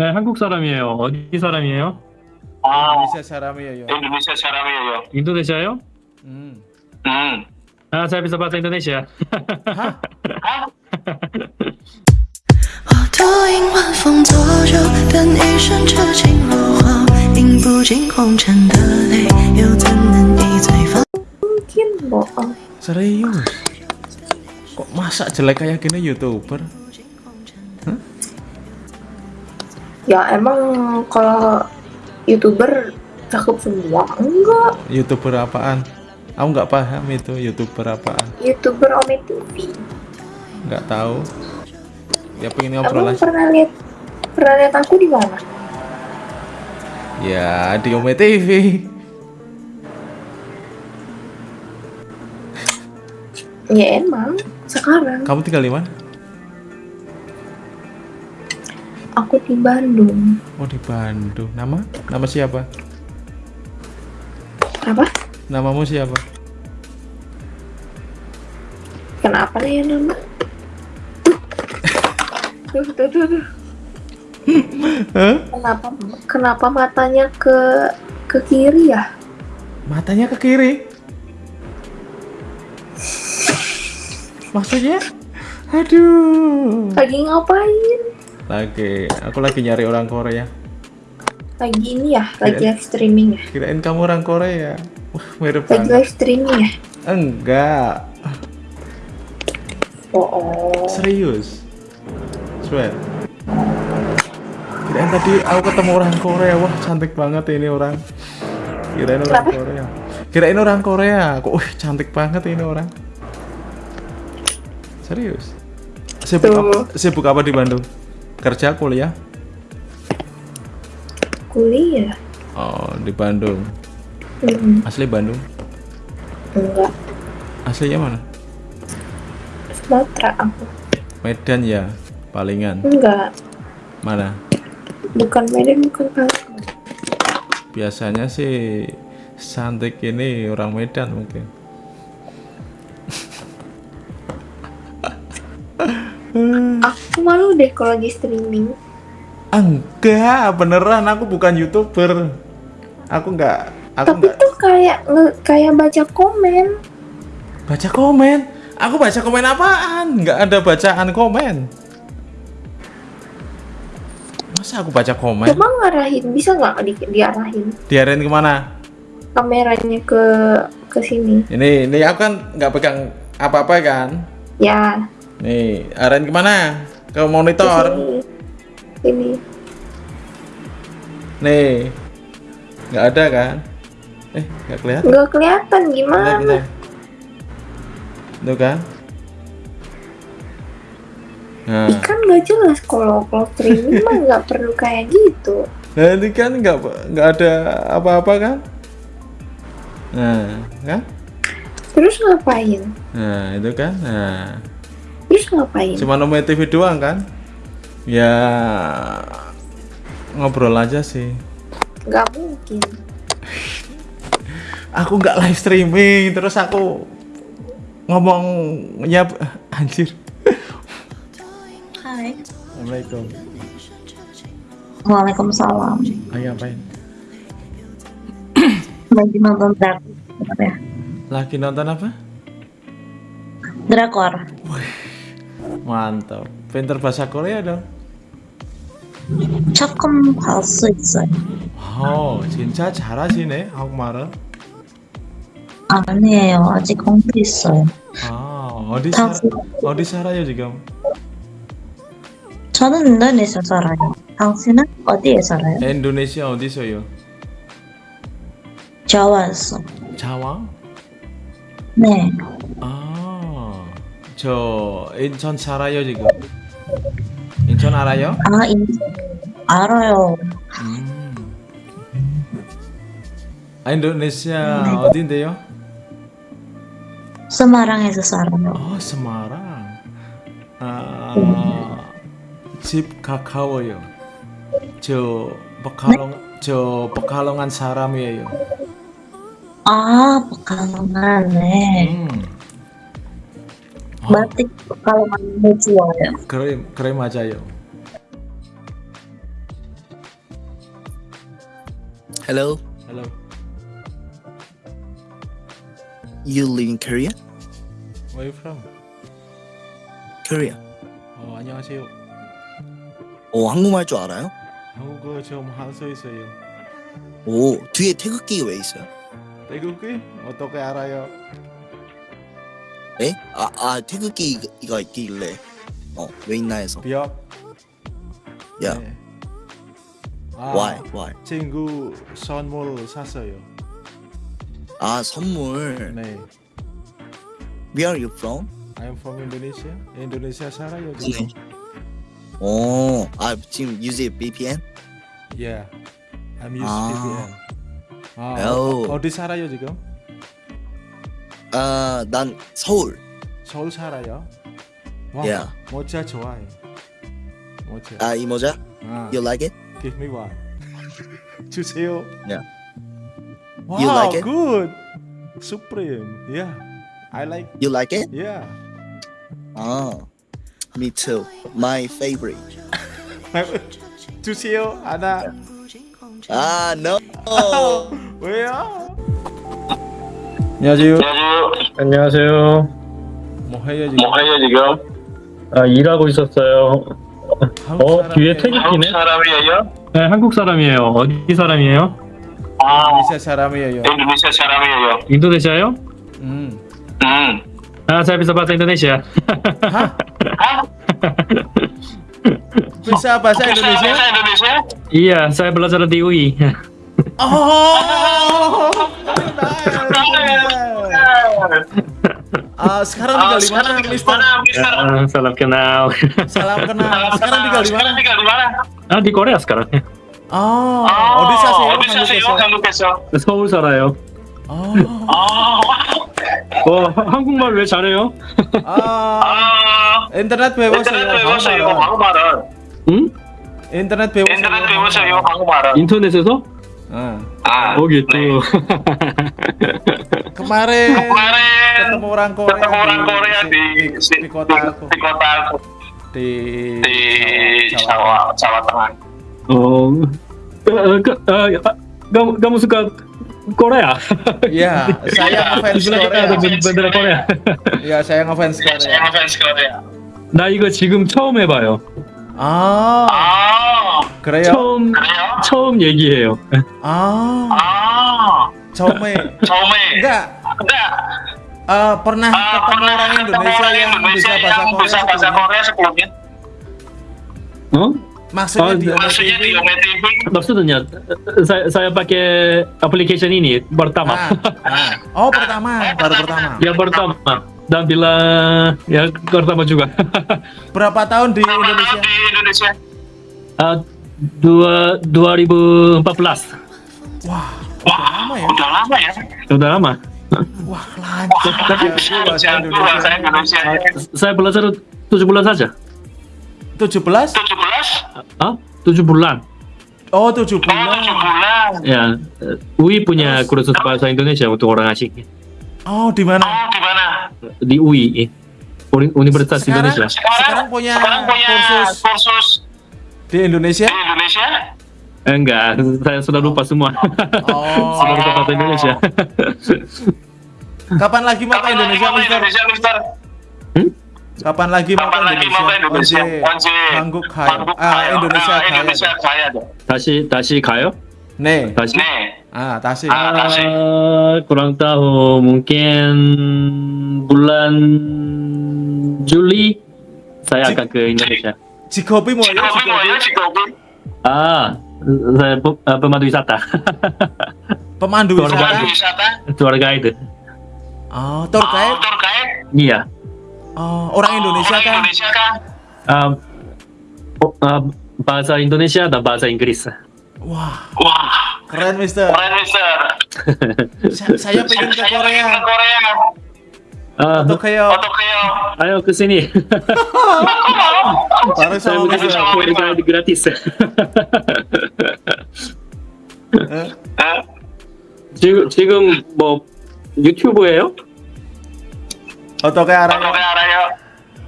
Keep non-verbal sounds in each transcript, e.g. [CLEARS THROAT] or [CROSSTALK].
네, 한국 사람이에요. 어디 사람이에요? 아, 인도네시아 사람이에요. 인도네시아 사람이에요. 인도네시아요? 음. 음. 아, saya bisa bahasa Indonesia. Mungkin bohong. Serius? Kok masak jelek kayak gini youtuber? Ya emang kalau youtuber cakep semua enggak Youtuber apaan? Aku nggak paham itu youtuber apaan. youtuber Ome TV Nggak tahu. Ya pengen ngobrol emang aja. pernah lihat pernah lihat aku di mana Ya di Ome TV. ya emang sekarang Kamu tinggal di mana? Aku di Bandung Oh di Bandung. Nama? Nama siapa? apa Namamu siapa? kenapa nih ya nama tuh tuh tuh, tuh. Kenapa kenapa matanya ke ke kiri ya Matanya ke kiri. Maksudnya? Aduh. lagi ngapain Lagi, aku lagi nyari orang Korea. lagi ini ya lagi live streaming ya Kirain kamu orang Korea. Wah, mirip lagi banget. live streaming ya Enggak, oh, oh. serius. Swear. Kirain tadi aku ketemu orang Korea. Wah, cantik banget ini orang. Kirain orang Kenapa? Korea. Kirain orang Korea. Kok wih, cantik banget ini orang. Serius. Sibuk apa, sibuk apa di Bandung? Kerja, kuliah? kuliah Oh, di Bandung. Hmm, Asli Bandung. enggak Aslinya mana? Sumatera aku Medan ya, palingan. enggak Mana? bukan Medan bukan Palembang Biasanya sih Santik ini orang Medan mungkin. [LAUGHS] aku malu deh kalau lagi streaming Enggak, beneran aku bukan youtuber. Aku enggak, aku tapi enggak tuh kayak kayak baca komen baca komen. Aku baca komen apaan? Enggak ada bacaan komen. Masa aku baca komen? coba ngarahin bisa nggak di, diarahin Diarahin ke mana? kameranya ke ke sini Ini, ini aku kan nggak pegang apa-apa kan? ya Nih, arahin ke mana? Ke monitor. ini Nih, nggak ada kan? Eh, nggak kelihatan. nggak kelihatan Bentar, gimana bentar. Tuh kan? Nah, kan nggak jelas kalau kalau streaming mah nggak perlu kayak gitu nah ini kan nggak nggak ada apa-apa kan? Nah, kan? terus ngapain Nah, itu kan? Nah, terus ngapain cuma nomor TV doang kan? Ya ngobrol aja sih. nggak mungkin [LAUGHS] Aku nggak live streaming, terus aku ngomong ya anjir. Hai. Assalamualaikum. Waalaikumsalam. Ayo ngapain? [CLEARS THROAT] Lagi nonton drakor ya. Lagi nonton apa? Drakor. Mantap. Pinter bahasa Korea dong. 조금 볼수 있어요. 어, 진짜 잘하시네, 한국말을. 아니에요. 아직 공부 있어요. 아, 어디 살 당신, 어디 살아요 지금? 저는 인도네시아 살아요. 당신은 어디에 살아요? 인도네시아 어디서요? 자와에서. 자와? 네. 아, 저 인천 살아요 지금. 인천 알아요? 아, 인 알아요. 음. 아, 인도네시아 네. 어딘데요? 스마랑에서 살아요. 어, 세마랑. 아, 집 가까워요. 저 버칼롱 저 버칼롱한 사람이에요. 아, pekalongan. 네. 음. 어, Berarti pekalongan mau 좋아요. 그래 그래 맞아요. Hello, Halo. you live in Korea? Where you from? Korea. 어, 안녕하세요. 오, 한국말 줄 알아요? 한국어 좀 할 수 있어요. 오, 뒤에 태극기 왜 있어요? 태국이 어떻게 알아요? 에? 아, 아 태극기가 있길래 어, 왜 있나 해서. 비업. 야, 네. 아, why, why? 친구 선물 샀어요. 아, 선물. 네. Where are you from? I'm from Indonesia. 인도네시아 살아요 네. 지금. 오, 아, 지금 use VPN? Yeah. I'm used 아. VPN. 아, 오. 어, 어디 살아요 지금? 아, 난 서울. 서울 살아요. 와, Yeah. 모자 좋아해. 모자. 아, 이 모자? 아, You like it? give me one. 주세요. Yeah. Wow, You like it? good. Supreme. Yeah. I like. You like it? Yeah. 아, me too. My favorite. 주세요. 하나. 아, no. 왜요? 안녕하세요. 안녕하세요. 뭐 해요 지금? 뭐 해요 지금? 아, 일하고 있었어요. 한국 어, 사람이에요? 뒤에 태극- 한국 이네? 사람이에요? 네, 한국 사람이에요. 어디 사람이에요? 아, 인도네시아 사람이에요. 인도네시아 사람이에요. 인도네시아요? 음. 음. Ah, saya bisa bahasa Indonesia. Hah? Hah? Bisa bahasa Indonesia? Bahasa Indonesia? iya, saya belajar di UI. Oh. Ah, sekarang Ah, tinggal di sekarang mana, Mister? Ah, salam kenal. Salam kenal. Sekarang tinggal di mana? Tinggal di mana? ah, di Korea sekarang. Oh, 아, 어디 사세요? 어디 사세요? 한국에서. 살아요. 어. 아, 어, 하- 한국말 왜 잘해요? 아, 아, 인터넷 배웠어요. 인터넷 배웠어요. 한국말은. 응? 인터넷 배웠어요. 인터넷 배웠어요, 한국말은. 인터넷에서? 응. 아, Oh gitu. [LAUGHS] 네. Kemarin Kemarin ketemu orang Korea, ketemu orang Korea di, di, di kota aku, di kota aku, di, di Jawa, Jawa Tengah. Oh, eh, ke- eh, kamu kamu suka Korea? Iya, [LAUGHS] saya ngefans Di sebelah kita ada Korea. ben- bendera Korea. [LAUGHS] Iya, saya ngefans Saya Korea. ngefans Korea. 나 이거 지금 처음 해봐요. Ah, 아, 그래요? 처음 그래요? 처음 얘기해요. Ah, 아, 처음에 처음에 enggak enggak eh, pernah ah, ketemu pernah orang ketemu Indonesia orang yang Indonesia bisa bahasa yang Korea bisa bahasa sebelumnya? Korea sebelumnya. 어? Maksudnya Oh, di Maksudnya di OTV? OTV. Maksudnya saya saya pakai application ini pertama. Ah, ah. Oh, pertama, baru pertama. yang pertama dan bila ya pertama juga. [LAUGHS] Berapa tahun di Berapa tahun Indonesia? di Indonesia? Ah, dua 2014 Wah, Wah, lama ya? udah lama ya. sudah lama. wah lancar. Indonesia. Saya belajar tujuh bulan saja. 17? 17? Ah, tujuh bulan. Oh, 7 Oh, 7 bulan. bulan. Ya, eh, UI punya kursus bahasa Indonesia untuk orang asing Oh, di mana? Oh, di mana? di UI, Uni- Universitas Sekarang- Indonesia. Sekarang punya sekarang punya kursus kursus di Indonesia? di Indonesia. Eh, enggak, saya sudah lupa semua. Oh, [LAUGHS] sudah lupa bahasa Indonesia. [LAUGHS] kapan lagi mau ke Kapan lagi Indonesia, mau ke Mister? Indonesia, Mister? Kapan lagi mau ke Kapan lagi mau ke Indonesia? Indonesia? 언제 언제 한국 가요? 한국 아, 가요? 인도네시아 아, 가야 인도네시아 돼. 가야 돼. 다시 다시 가요? 네. 다시? 네. Ah, 다시. Ah, 다시. Ah, kurang tahu mungkin bulan Juli saya Ji- akan ke Indonesia. Cikopi Moyo. Ya, Cikopi Moyo, ya, Cikopi. Ah, saya eh, pemandu wisata. pemandu wisata. Tour guide. Keluarga itu. Oh, tour oh, guide. Tour guide. Iya. Oh, orang oh, Indonesia oh, kan? Indonesia kan? Bahasa Indonesia dan bahasa Inggris. Wah. Wah. Keren, Mister. Keren, Mister. Sa saya pengen ke Korea. Saya pengen ke Korea. 아, 어떡해요? 어떡해요? 아유, 그 교수님. [LAUGHS] 잘했어. 잘했어. 그라티스. 네? 네? 지금 지금 뭐 유튜브예요? 어떻게 알아요? 어떻게 알아요?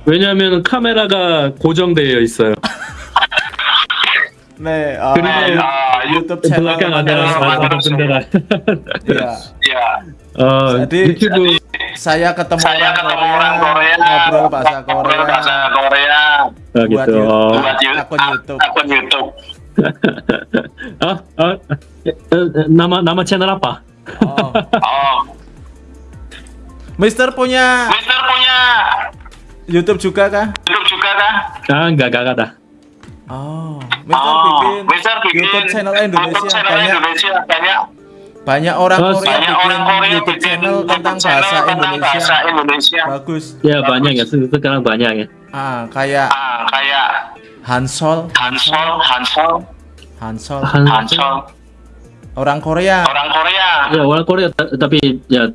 왜냐하면 카메라가 고정되어 있어요. 네. 어, 그리고 아, 유튜브 채널. 블락한 아들 아들 분들. 야. 야. 어 유튜브 saya ketemu Saya orang ketemu Korea, orang Korea. ngobrol bahasa ngobrol Korea. bahasa Korea. Oh, buat gitu. YouTube. Oh. Buat akun YouTube. Akun YouTube. Ah, [LAUGHS] ah, eh, nama nama channel apa? Oh. Oh. Mister punya Mister punya YouTube juga kah? YouTube juga kah? Ah, enggak enggak ada. Oh, Mister Oh, bikin, Mister bikin YouTube channel YouTube Indonesia channel banyak Indonesia banyak banyak orang Oh, Korea banyak bikin orang Korea YouTube bikin channel YouTube tentang channel bahasa tentang Indonesia. bahasa Indonesia. Bagus. Ya banyak ya se- sekarang banyak ya. Ah, kayak Ah, kayak Hansol, Hansol, Hansol, Hansol, Han- Hansol, orang Korea. orang Korea. Ya orang Korea ta- tapi ya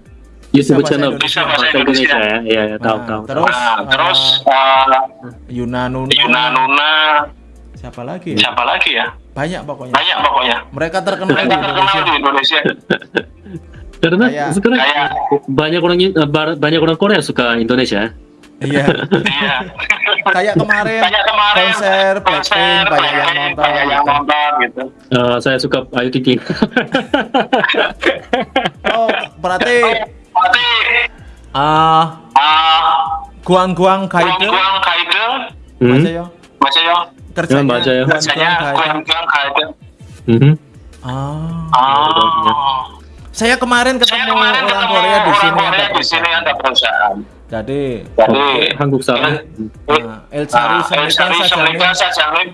YouTube bahasa channel Indonesia. Bisa bahasa Indonesia Indonesia. ya. Iya, ya, tahu Nah, tahu. terus Nah, terus uh, uh, Yuna Nuna, Yuna Nuna, siapa lagi? ya? siapa lagi ya? Banyak pokoknya. Banyak pokoknya. Mereka terkenal di Mereka terkenal Indonesia. di Indonesia. [LAUGHS] Karena Kayak- sekarang Kayak- banyak orang eh, banyak orang Korea suka Indonesia. Iya. Iya. [LAUGHS] Kayak kemarin, Kayak kemarin konser Blackpink banyak yang nonton. banyak yang gitu. nonton gitu. Eh, saya suka Ayu Ting Ting. [LAUGHS] Oh, berarti Berarti ah ah guang-guang Guang kaide Guang Kaide, Hmm? Mas yo baca yo kerjanya Ya, baca ya. guang-guang Bacanya kaide. Guang Guang Kaide. Mhm. Ah, Ah. saya kemarin Saya ketemu kemarin orang ketemu Korea di orang sini Korea ada di sini ada perusahaan. Jadi Jadi 한국 사람. ah, El Chari Ah, El Chari Semika Semika Sajamin Sajamin.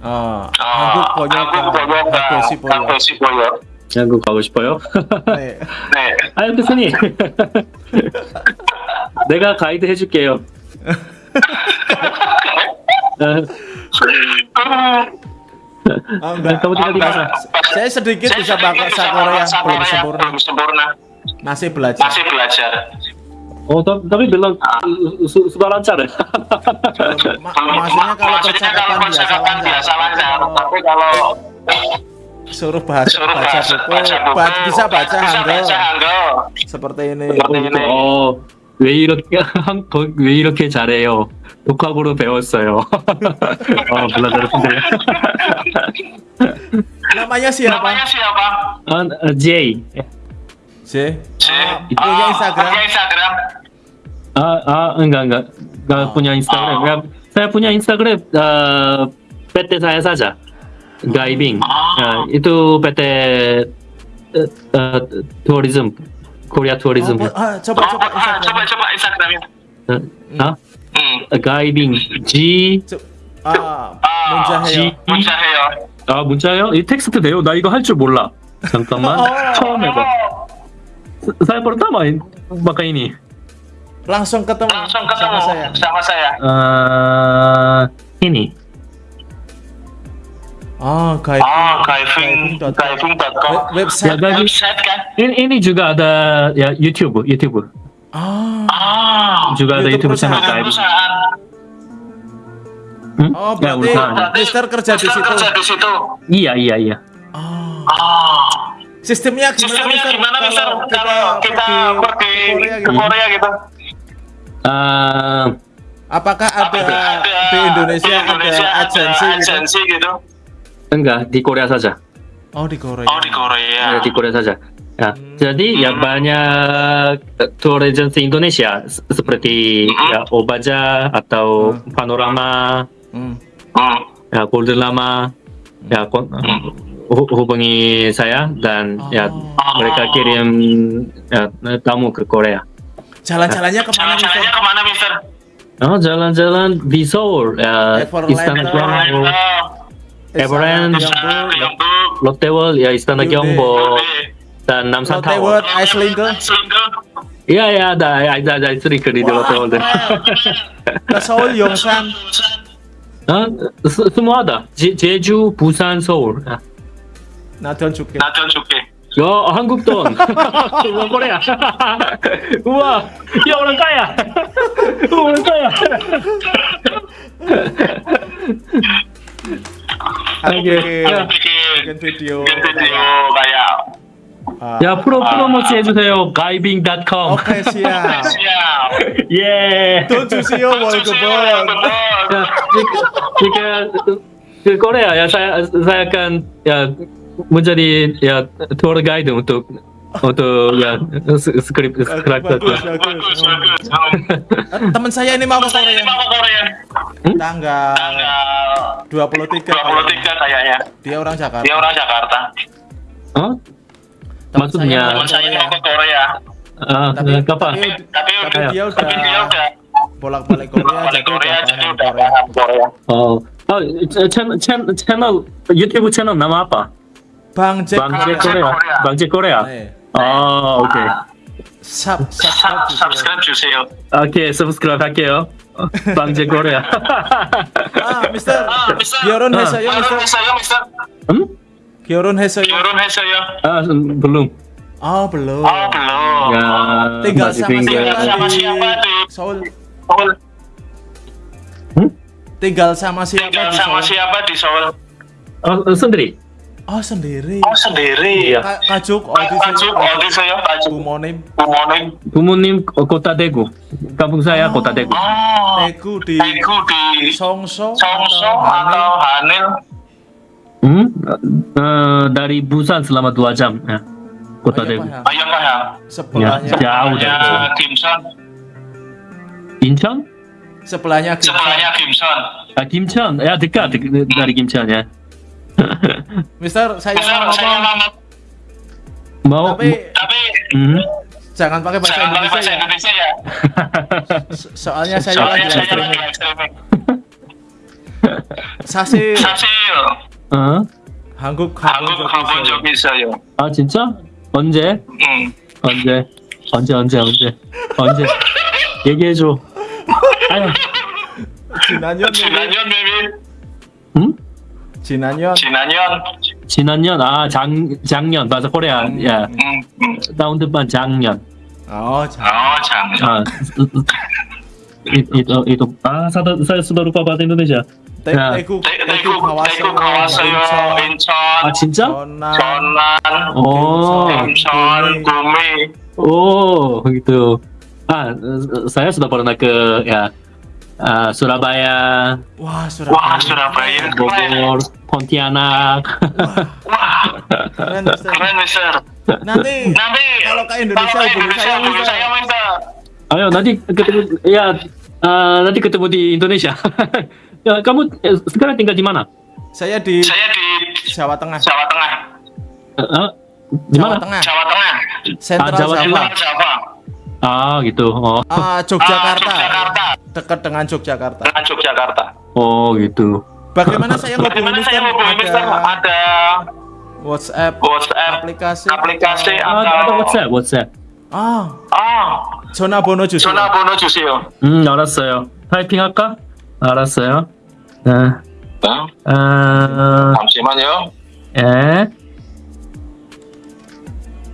ah, Ah, 한국 번역 한국 번역 Kagosi Boyo. Kagosi Boyo. 한국 가고 싶어요? 네. 네. 아유 교수님. 내가 가이드 해줄게요. 어, Ah, enggak. kamu tinggal di Ah, mana? Saya sedikit Saya bisa sedikit bahasa bisa Korea bahasa belum Korea, sempurna. belum sempurna. Masih belajar. Masih belajar. 어, 나- tapi bilang su- sudah lancar ya. Ma- maksudnya kalau Maksudnya kalau percakapan biasa percakapan lancar. biasa lancar, Kalau tapi kalau suruh bahasa suruh baca baca, buku, baca buku, ba- bisa baca bisa Hangul baca Hangul. seperti ini. Seperti ini. 어, 왜 이렇게 한- 더- 왜 이렇게 잘해요? 독학으로 배웠어요. 어, 불러드렸는데. Namanya siapa? Namanya siapa? 아, 어, J. C. Ah, punya Ah, Instagram. Punya Instagram. 아, 아, enggak, enggak. Enggak Oh. punya Instagram. Ya, saya punya Instagram eh, PT saya saja. Gaibing. Oh. Ya, itu PT eh, eh, tourism. Korea Tourism. Oh, ah, coba Oh, coba ah, Instagram. coba coba Instagramnya. Eh, ah? Hmm. 가이빙 G Co- Ah, Ah, Munjaheyo. 문자해요. 아 문자요? 이 텍스트 돼요? 나 이거 할 줄 몰라. 잠깐만 어. 처음 해봐. Saya pertama in- pakai ini. Langsung ketemu Langsung sama ketemu saya. sama saya. Eh, ini. Oh, Gaibing. Ah, Kaiving, Gaibing.com. Kaiving.com. Web- Website. Ya, Gaibing. Website kan? Ini, ini juga ada ya YouTube, YouTube. Ah. Ah, Juga ada channel perusahaan. Perusahaan. Hmm? Oh, Ya, berarti. Mister kerja di situ. kerja di situ. Iya, iya, iya. Ah. Ah, Sistemnya gimana, sistemnya Mister? gimana, Mister? Kalau kita pergi Korea ke gitu. Korea gitu. Eh, Apakah ada, di Indonesia, ada agensi gitu? agensi gitu? enggak di Korea saja. Oh, di Korea. Oh, di Korea. Ya, di Korea saja. Ya, Hmm. jadi ya Hmm. banyak eh, tour agency Indonesia se- seperti Hmm. ya Obaja atau Hmm. Panorama, Hmm. Hmm. ya Golden Lama, ya kon- hu- hubungi saya dan ya Oh. mereka kirim ya, tamu ke Korea. Jalan-jalannya ke mana, Mister? Jalan-jalannya ke mana, Mister? Oh, jalan-jalan di Seoul, ya, Istana Gyeongbok, Gyeongbok, Lotte World, ya Istana. Gyeongbok dan enam Lotte Tower. World Icelinger. Iya ya ada ada ada Icelinger di Lotte World. Ke Seoul, Yongsan. Nah, semua ada. Jeju, Busan, Seoul. 나한테 줄게. 나한테 줄게. 야 한국 돈 우와 거래야 우와 야 오늘 까야 오늘 까야 Oke, okay. video kayak 야, 프로, 프로모트 해주세요. 가이빙.com. Oke, siap. siap. [LAUGHS] 예. Don't you see your Susi Wolgebon? Wolgebon. 자, 지금, 지금 ke Korea ya saya saya akan ya menjadi ya tour guide untuk untuk ya skrip skrip Bagus, bagus. Bagus, Oh. bagus. Oh. Eh, Teman saya ini mau ke Saya Korea. ini mau ke Korea. Tanggal Tanggal 23 23 kayaknya. Dia orang Jakarta. Dia orang Jakarta. Oh, Teman maksudnya Teman saya mau ke Korea. ah, Tapi- kapan? tapi- Tapi, Tapi udah, dia tapi dia udah udah bolak-balik Korea balik jadi Korea, udah jadi paham udah Korea. paham Korea. Oh, oh channel channel channel YouTube channel nama apa? Bang Jack Bang Jack Korea. Korea. Bang Jack Korea. Eh, Oh, oke. sub Sub- subscribe juga. subscribe 주세요. 오케이, subscribe 할게요. 빵제 코리아. Ah, Mister. 아, 미스터. 결혼했어요, 결혼했어요, 미스터? 미스터? 음? 결혼했어요. Kyorun Hesoyo. Ya? Kyorun Hesoyo. Ya. Ah, belum. Oh, belum. Oh, belum. Ya, tinggal sama tinggal. siapa? Sama siapa tuh? Soul. Soul. Hmm? Tinggal sama siapa? Tinggal di sama siapa di Soul? Oh, eh, sendiri. Oh, sendiri. Oh, sendiri. Iya. Ka Kajuk Odiseyo. Kajuk Odiseyo. Ya, Kajuk. Bumonim. Bumonim. Bumonim eh, Kota Daegu. Kampung saya oh. Kota Daegu. Oh. Daegu di Daegu di Songso. Songso atau Hanil. Hanil Hmm? Eh, dari Busan selama dua jam. Ya. Kota Daegu. Ayo paham. Sebelahnya Ya, jauh dari. Kimson. Incheon? sebelahnya Kim Sebelahnya Kimson. Ah, Kimcheon. Ya, dekat de- dari Kimcheon ya. [LAUGHS] Mister, saya Mister, mau saya ngomong, ngomong, Mau tapi tapi Hmm? jangan pakai bahasa jangan pakai Indonesia bahasa ya. Indonesia ya. So- Soalnya saya Soalnya lagi live streaming. lagi live 어? 한국 가본 한국 적 가본 있어요. 적 있어요. 아, 진짜? 언제? 응. 언제? 언제, 언제, 언제? 언제? [LAUGHS] 얘기해 줘. 아유, 지난 년 지난년 maybe 응? 지난 년 지난년 지난년, 아, 작, 작년, 맞아, 코리아, 야. 응, 응. tahun depan 작년. 어, 자, 어, 작년. itu oh, itu. Ah saya sudah lupa bahasa Indonesia. Daegu Daegu Daegu Incheon. Ah Cinca Chonan oh. Incheon. Oh gitu. Ah saya sudah pernah ke ya Uh, Surabaya, wah Surabaya, wah, Surabaya. Bogor, Pontianak, wah, wah. keren, keren, Nanti, nanti kalau ke Indonesia, kalau ke Indonesia, saya minta. Ayo nanti ketemu ya ah, nanti ketemu di Indonesia. [LAUGHS] ya kamu eh, sekarang tinggal di mana? Saya di Saya di Jawa Tengah. Jawa Tengah. Eh, di Jawa mana? Tengah. Jawa Tengah. Sentral Ah, Jawa Jawa. Tengah. Jawa. Ah gitu. Oh, Ah, Ah, Yogyakarta. Yogyakarta. Dekat dengan Yogyakarta. Dengan Yogyakarta. oh gitu. Bagaimana [LAUGHS] saya Bagaimana saya hubungi Mister? Ada Ada WhatsApp, WhatsApp, aplikasi, aplikasi Ah, atau ada WhatsApp, WhatsApp. 아, 아, 전화번호 주세요. 전화번호 주세요. 음, 알았어요. 타이핑 할까? 알았어요. 네. 네, 아, 잠시만요. 예.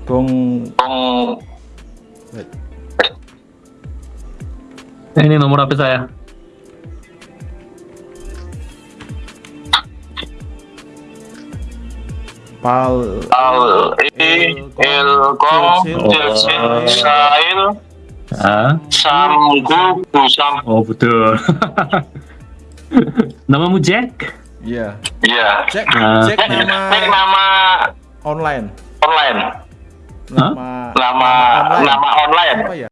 공 음, Ini nomor HP saya. 발 칠, el, el el Sahel, Samgu, Sam. Oh betul. [LAUGHS] Namamu Jack? Iya. Iya. Jack, uh, Jack nama. Jack nama online. Online. Nama, nama, nama online. Nama online. Apa ya?